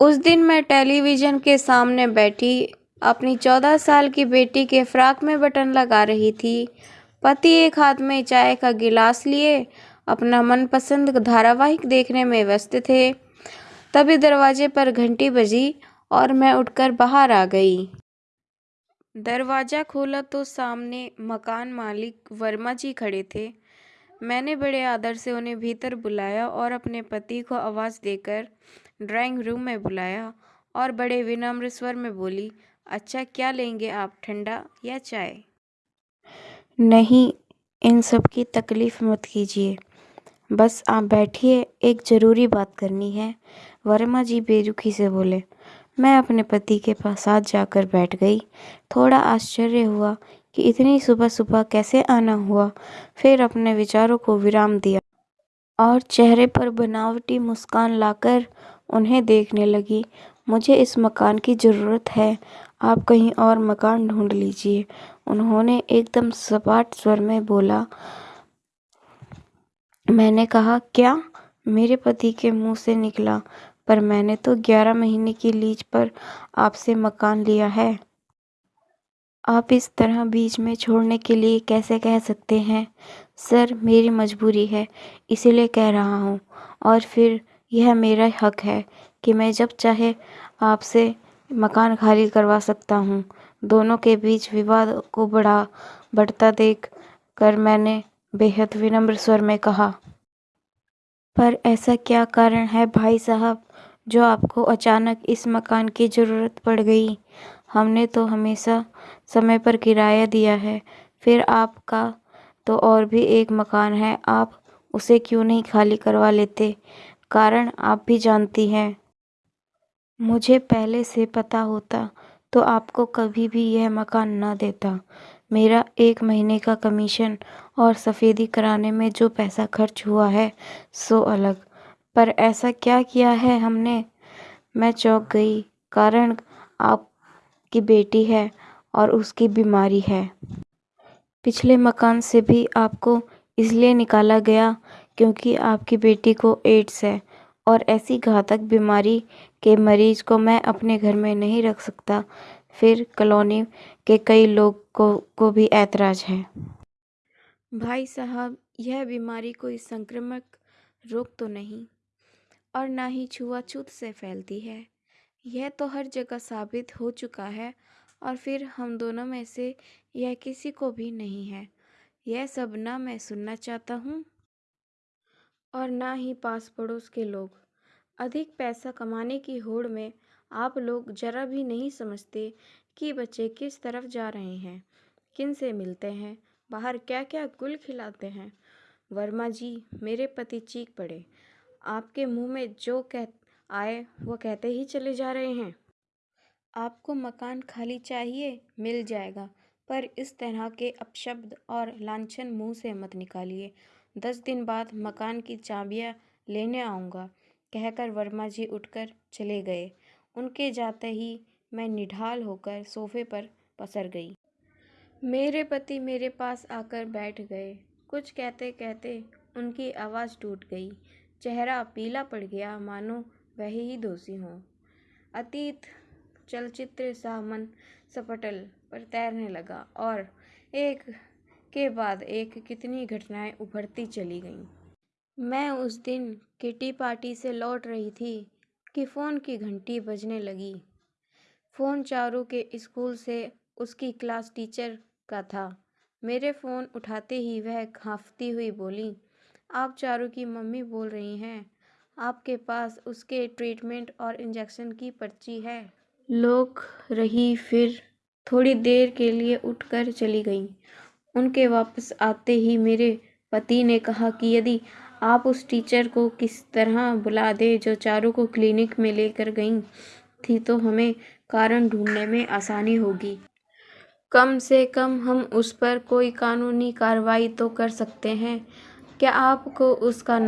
उस दिन मैं टेलीविज़न के सामने बैठी, अपनी चौदह साल की बेटी के फ्रॉक में बटन लगा रही थी। पति एक हाथ में चाय का गिलास लिए, अपना मनपसंद धारावाहिक देखने में व्यस्त थे। तभी दरवाजे पर घंटी बजी और मैं उठकर बाहर आ गई। दरवाज़ा खोला तो सामने मकान मालिक वर्मा जी खड़े थे। मैंने बड़े आदर से उन्हें भीतर बुलाया और अपने पति को आवाज़ देकर ड्राइंग रूम में बुलाया और बड़े विनम्र स्वर में बोली अच्छा क्या लेंगे आप, ठंडा या चाय? नहीं, इन सब की तकलीफ़ मत कीजिए। बस आप बैठिए, एक ज़रूरी बात करनी है। वर्मा जी बेरुखी से बोले, मैं अपने पति के पास साथ जाकर बैठ गई। थोड़ा आश्चर्य हुआ कि इतनी सुबह सुबह कैसे आना हुआ। फिर अपने विचारों को विराम दिया और चेहरे पर बनावटी मुस्कान लाकर उन्हें देखने लगी, मुझे इस मकान की ज़रूरत है। आप कहीं और मकान ढूंढ लीजिए। उन्होंने एकदम सपाट स्वर में बोला, मैंने कहा, क्या? मेरे पति के मुँह से निकला, पर मैंने तो ग्यारह महीने की लीज पर आपसे मकान लिया है। आप इस तरह बीच में छोड़ने के लिए कैसे कह सकते हैं? सर, मेरी मजबूरी है, इसीलिए कह रहा हूँ। और फिर यह मेरा हक है कि मैं जब चाहे आपसे मकान खाली करवा सकता हूँ। दोनों के बीच विवाद को बढ़ा, बढ़ता देख कर मैंने बेहद विनम्र स्वर में कहा। पर ऐसा क्या कारण है भाई साहब, जो आपको अचानक इस मकान की ज़रूरत पड़ गई? हमने तो हमेशा समय पर किराया दिया है, फिर आपका तो और भी एक मकान है, आप उसे क्यों नहीं खाली करवा लेते? कारण आप भी जानती हैं। मुझे पहले से पता होता तो आपको कभी भी यह मकान ना देता। मेरा एक महीने का कमीशन और सफ़ेदी कराने में जो पैसा खर्च हुआ है, सो अलग। पर ऐसा क्या किया है हमने? मैं चौंक गई, कारण आपकी बेटी है और उसकी बीमारी है। पिछले मकान से भी आपको इसलिए निकाला गया क्योंकि आपकी बेटी को एड्स है और ऐसी घातक बीमारी के मरीज़ को मैं अपने घर में नहीं रख सकता। फिर कॉलोनी के कई लोग को को भी ऐतराज़ है। भाई साहब, यह बीमारी कोई संक्रामक रोग तो नहीं और ना ही छुआछूत से फैलती है। यह तो हर जगह साबित हो चुका है और फिर हम दोनों में से यह किसी को भी नहीं है। यह सब ना मैं सुनना चाहता हूँ। और ना ही पास पड़ोस के लोग। अधिक पैसा कमाने की होड़ में आप लोग ज़रा भी नहीं समझते कि बच्चे किस तरफ़ जा रहे हैं, किन से मिलते हैं, बाहर क्या क्या गुल खिलाते हैं। वर्मा जी, मेरे पति चीख पड़े। आपके मुँह में जो कह, आए, वो कहते ही चले जा रहे हैं। आपको मकान खाली चाहिए, मिल जाएगा, पर इस तरह के अपशब्द और लांछन मुँह से मत निकालिए। दस दिन बाद मकान की चाबियाँ लेने आऊँगा, कहकर वर्मा जी उठकर चले गए। उनके जाते ही मैं निढाल होकर सोफे पर पसर गई। मेरे पति मेरे पास आकर बैठ गए। कुछ कहते कहते उनकी आवाज़ टूट गई। चेहरा पीला पड़ गया, मानो वह ही दोषी हों। अतीत चलचित्र सा मन सपटल पर तैरने लगा और एक के बाद एक कितनी घटनाएँ उभरती चली गईं। मैं उस दिन किटी पार्टी से लौट रही थी कि फ़ोन की घंटी बजने लगी। फ़ोन चारू के स्कूल से उसकी क्लास टीचर का था। मेरे फ़ोन उठाते ही वह खांफती हुई बोली, आप चारू की मम्मी बोल रही हैं। आपके पास उसके ट्रीटमेंट और इंजेक्शन की पर्ची है। लोग रही फिर थोड़ी देर के लिए उठकर चली गई। उनके वापस आते ही मेरे पति ने कहा कि यदि आप उस टीचर को किस तरह बुला दें जो चारों को क्लिनिक में लेकर गई, थी तो हमें कारण ढूँढने में आसानी होगी। कम से कम हम उस पर कोई कानूनी कार्रवाई तो कर सकते हैं। क्या आपको उसका